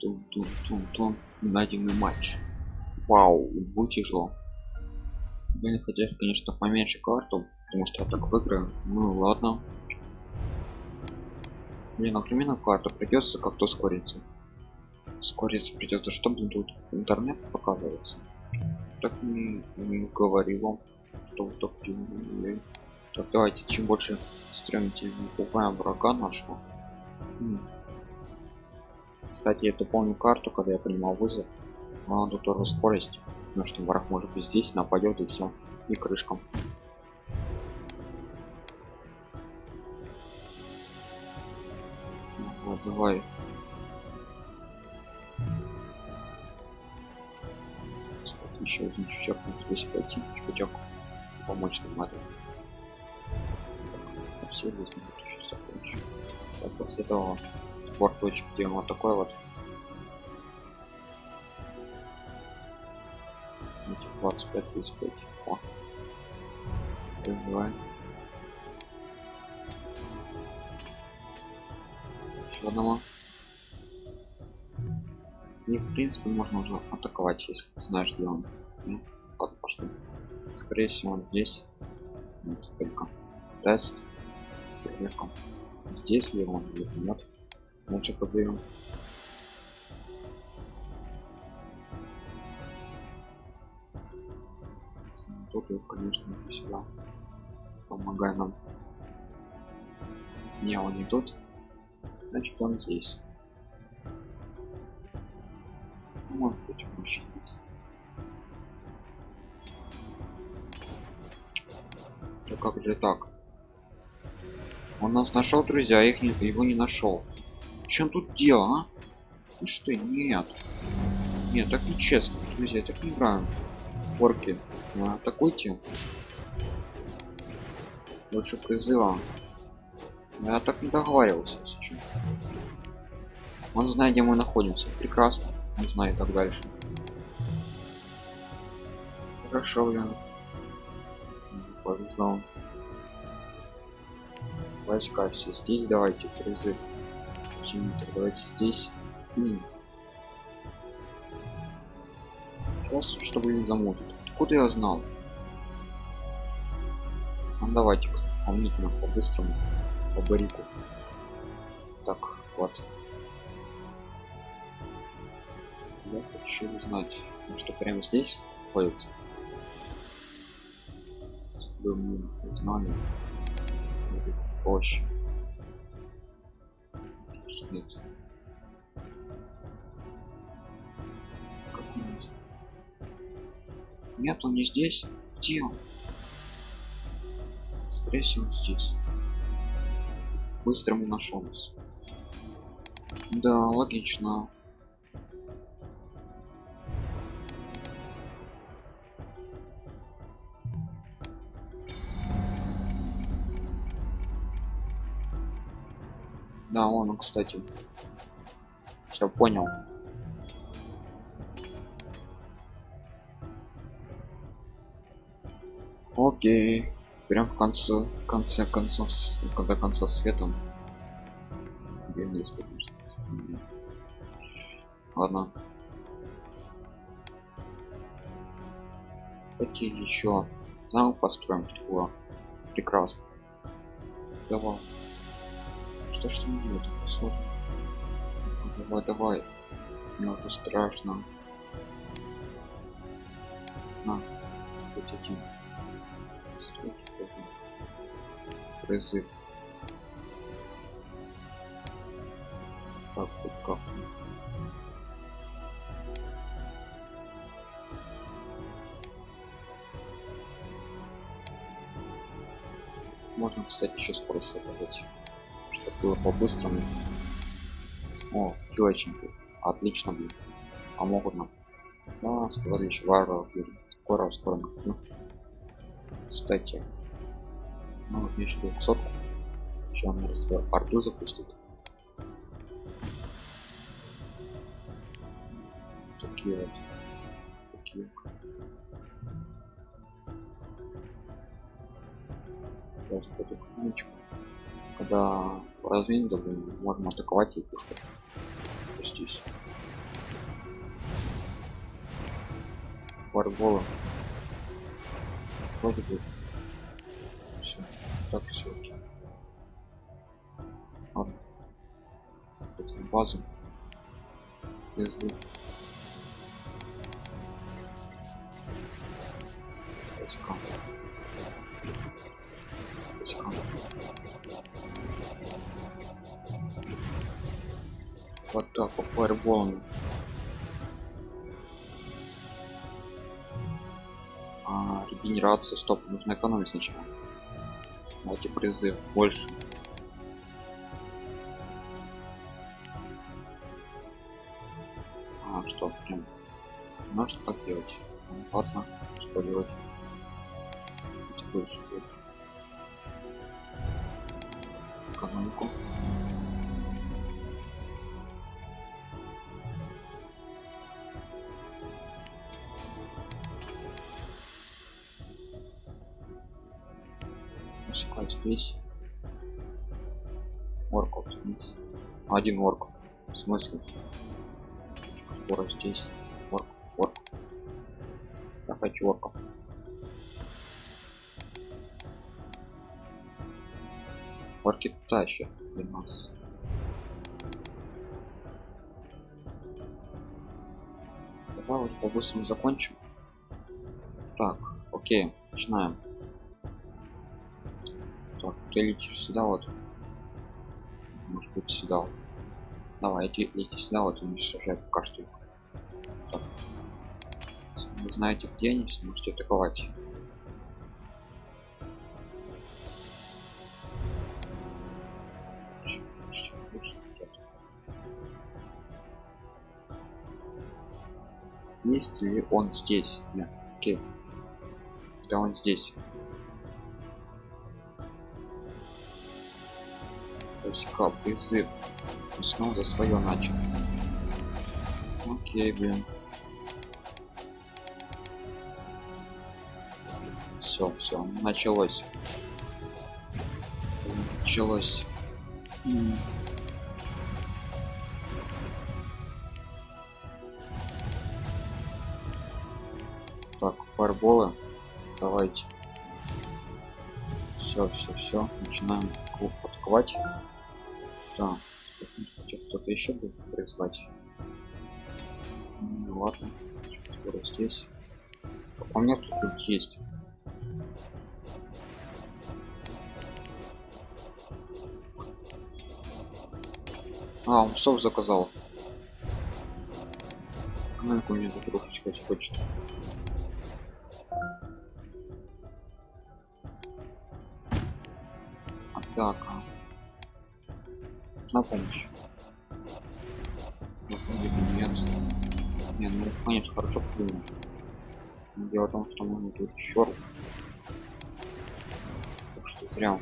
тун тун тун тун найденный матч вау будет тяжело Блин, хотел конечно поменьше карту потому что я так выиграю ну ладно мне например на карту придется как-то ускориться ускориться придется чтобы тут интернет показывается так не, не говорил вам что вот так делали. так давайте чем больше стрем тем покупаем врага нашего. Кстати эту помню карту когда я принимал вызов. Надо тоже скорость потому что враг может быть здесь нападет и все и крышкам. Вот, давай. Кстати, еще один чучок здесь пойти чучок помочь нам надо. Все здесь будут еще закончить так после этого спорт точек делаем вот такой вот. Эти 25 35 О. Развиваем. еще одного и в принципе можно уже атаковать если ты знаешь где он. Ну, как пошли скорее всего он здесь. Вот, только тест. Проверка здесь ли он или нет проверим тут и конечно сюда помогай нам. Не он не тут. Значит он здесь. Может быть мужчина да как же так? Он нас нашел друзья их не, его не нашел чем тут дело а? и что нет. Нет так нечестно друзья так не играем порки а, атакуйте. Больше призыва. Я так не договаривался сейчас он знает где мы находимся. Прекрасно. Он знает так дальше. Хорошо блин. Повезло. Войска все здесь давайте призыв давайте здесь. Сейчас чтобы не замутить. Откуда я знал? Ну, давайте помнительно по-быстрому по барику. Так вот. Я хочу узнать что прямо здесь находится знали проще нет нет он не здесь. Где он? Скорее всего здесь. Быстрому нашел нас да логично да он кстати. Все понял. Окей. Прям в конце конце концов когда конца света ладно. Какие еще замок построим чтобы было прекрасно. Давай что что не делает посмотрим. Давай давай. Мне уже страшно. На хоть один. Призыв. Так вот как. Можно кстати еще скорость заказать чтобы было по-быстрому. О килочники отлично будет а могут нам. Да, сказали еще варваров скоро скоро ну, кстати ну вот еще 200 еще он раз арту запустит. Такие вот. Такие сейчас потихонечку когда по развинду можем атаковать и пушкой. Здесь. Варгола. Вроде бы. Все. Так все. Ладно. Базу. Без двух. Вот так, по фаерболам. А, регенерация, стоп, нужно экономить сначала. Давайте призыв больше. А, что, прям. Можно так делать? Ну, ладно, что делать? Больше. Экономику. Здесь. Орков здесь. Один орк. В смысле? Скоро здесь. Орк, орк. Я хочу орков. Орки тащат для нас. Давай уж по-быстрому закончим. Так, окей, начинаем. Так, ты летишь сюда вот. Может быть сюда. вот. Давай, иди, лети сюда вот уничтожай пока что их. Так. Вы знаете где они, сможете атаковать. Есть ли он здесь? Нет. Окей. Да он здесь. Войска, призыв. Снова свое начал. Окей, блин. Все, все, началось. Началось. Так, фарболы. Давайте. Все, все, все. Начинаем клуб атаковать. Да. Хотел что-то еще будет призвать. Ну ладно. Скоро здесь. А у меня тут есть. А, он псов заказал. Ну, у меня тут рушить хоть хочет. Атака. На помощь. Нет. Не, ну конечно хорошо придумал. Дело в том, что мы тут черт. Так что прям.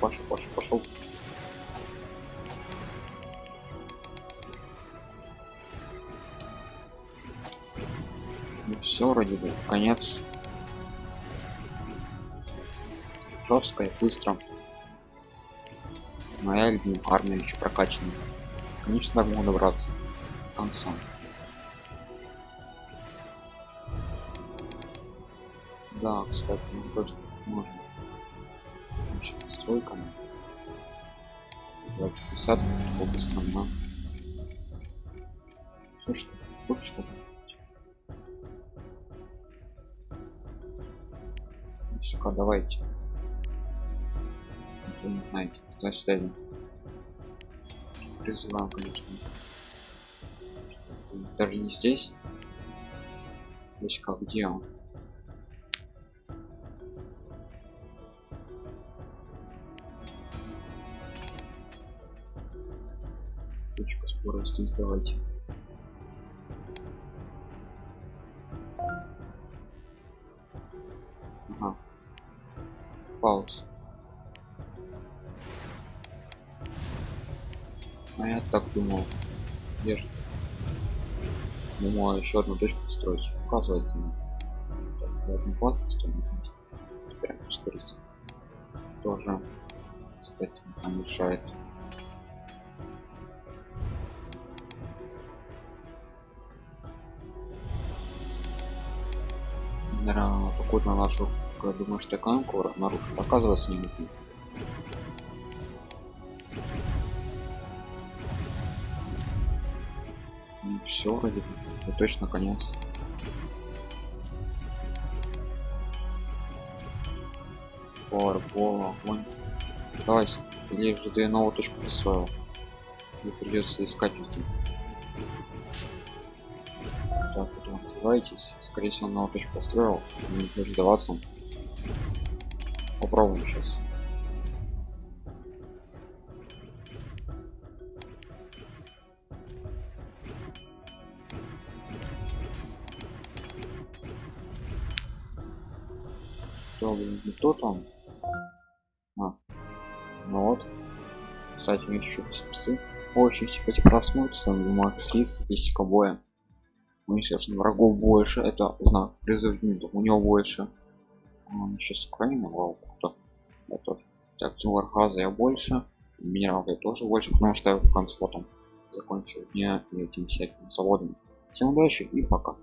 Пошел, пошел, пошел. Ну все, вроде бы, конец. Жестко и быстро. Моя любимая армия еще прокачана. Конечно, так могу добраться до конца. Да, кстати, ну тоже можно. Еще настройками. 250 быстро на. Слушай, вот что Сука, давайте. Вы не знаете, куда сюда идем. Призывал, конечно. Даже не здесь. Здесь как где он? Точка спора здесь давайте. Ага. Пауз. А я так думал. Где же? Думаю, еще одну точку построить. Оказывается, так, одну плату построить. Теперь ускориться. Тоже, кстати, не мешает. Наверное, какую-то нашу, думаю, что экономику нарушит. Оказывается, не нужно. все вроде бы точно конец Фаербол, огонь. Давайте. Или же ты новую точку построил. Мне придется искать везде. Открывайтесь. Скорее всего, новую точку построил. Не будет сдаваться. Попробуем сейчас. Что, не то там? А. Ну вот. Кстати, у них еще псы. Очень кстати, просмотрится. Макс Ли, статистика боя. Сейчас врагов больше. Это знак призыв У него больше. Он еще с Украины, кто? Я тоже. Так, Тимур Хаза я больше. Минерал я тоже больше, потому что я в конце потом закончил дня этим всяким заводом. Всем удачи и пока.